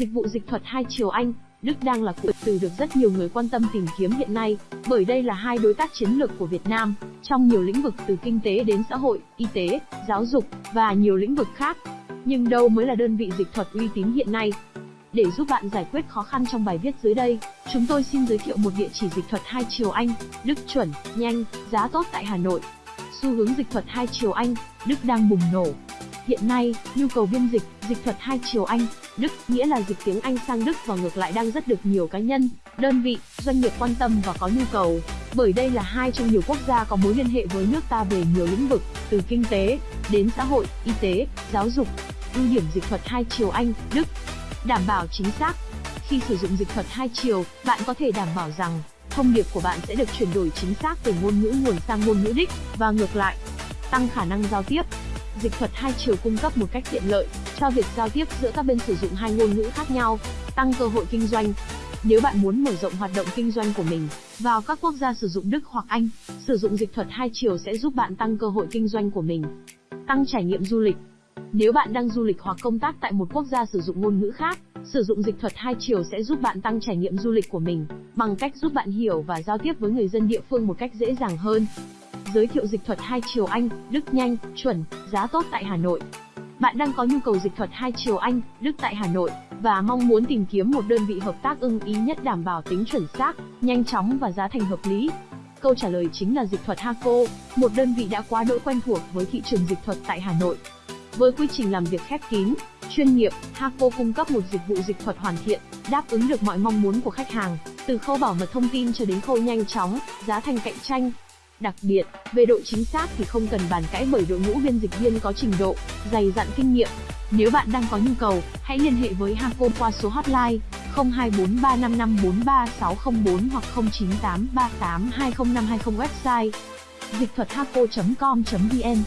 Dịch vụ dịch thuật hai chiều Anh, Đức đang là cụm từ được rất nhiều người quan tâm tìm kiếm hiện nay, bởi đây là hai đối tác chiến lược của Việt Nam trong nhiều lĩnh vực từ kinh tế đến xã hội, y tế, giáo dục và nhiều lĩnh vực khác. Nhưng đâu mới là đơn vị dịch thuật uy tín hiện nay? Để giúp bạn giải quyết khó khăn trong bài viết dưới đây, chúng tôi xin giới thiệu một địa chỉ dịch thuật hai chiều Anh, Đức chuẩn, nhanh, giá tốt tại Hà Nội. Xu hướng dịch thuật hai chiều Anh, Đức đang bùng nổ. Hiện nay, nhu cầu biên dịch, dịch thuật hai chiều Anh, Đức, nghĩa là dịch tiếng Anh sang Đức và ngược lại đang rất được nhiều cá nhân, đơn vị, doanh nghiệp quan tâm và có nhu cầu. Bởi đây là hai trong nhiều quốc gia có mối liên hệ với nước ta về nhiều lĩnh vực, từ kinh tế đến xã hội, y tế, giáo dục. Ưu điểm dịch thuật hai chiều Anh, Đức. Đảm bảo chính xác. Khi sử dụng dịch thuật hai chiều, bạn có thể đảm bảo rằng thông điệp của bạn sẽ được chuyển đổi chính xác từ ngôn ngữ nguồn sang ngôn ngữ đích và ngược lại. Tăng khả năng giao tiếp. Dịch thuật hai chiều cung cấp một cách tiện lợi cho việc giao tiếp giữa các bên sử dụng hai ngôn ngữ khác nhau, tăng cơ hội kinh doanh. Nếu bạn muốn mở rộng hoạt động kinh doanh của mình vào các quốc gia sử dụng Đức hoặc Anh, sử dụng dịch thuật hai chiều sẽ giúp bạn tăng cơ hội kinh doanh của mình. Tăng trải nghiệm du lịch. Nếu bạn đang du lịch hoặc công tác tại một quốc gia sử dụng ngôn ngữ khác, sử dụng dịch thuật hai chiều sẽ giúp bạn tăng trải nghiệm du lịch của mình bằng cách giúp bạn hiểu và giao tiếp với người dân địa phương một cách dễ dàng hơn. Giới thiệu dịch thuật hai chiều Anh, Đức nhanh, chuẩn, giá tốt tại Hà Nội. Bạn đang có nhu cầu dịch thuật hai chiều Anh, Đức tại Hà Nội và mong muốn tìm kiếm một đơn vị hợp tác ưng ý nhất đảm bảo tính chuẩn xác, nhanh chóng và giá thành hợp lý. Câu trả lời chính là dịch thuật Haco, một đơn vị đã quá đỗi quen thuộc với thị trường dịch thuật tại Hà Nội. Với quy trình làm việc khép kín, chuyên nghiệp, Haco cung cấp một dịch vụ dịch thuật hoàn thiện, đáp ứng được mọi mong muốn của khách hàng, từ khâu bảo mật thông tin cho đến khâu nhanh chóng, giá thành cạnh tranh, Đặc biệt, về độ chính xác thì không cần bàn cãi bởi đội ngũ biên dịch viên có trình độ, dày dặn kinh nghiệm. Nếu bạn đang có nhu cầu, hãy liên hệ với Haco qua số hotline 0243554364 hoặc 0983820520 website dịch thuật haco.com.vn